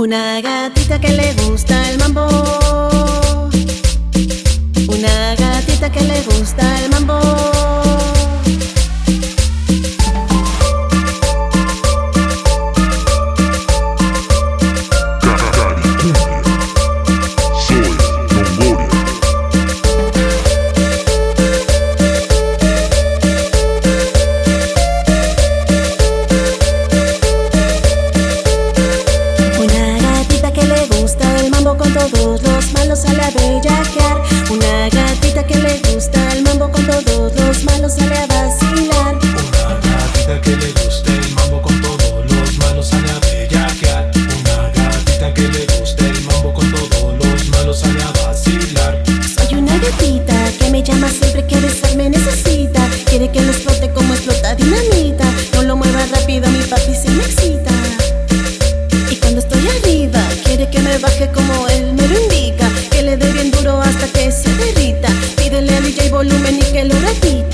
Una gatita que le gusta el mambo con todos los malos a la bellaquear. Una gatita que le gusta el mambo con todos los malos a la Chelo Ratito.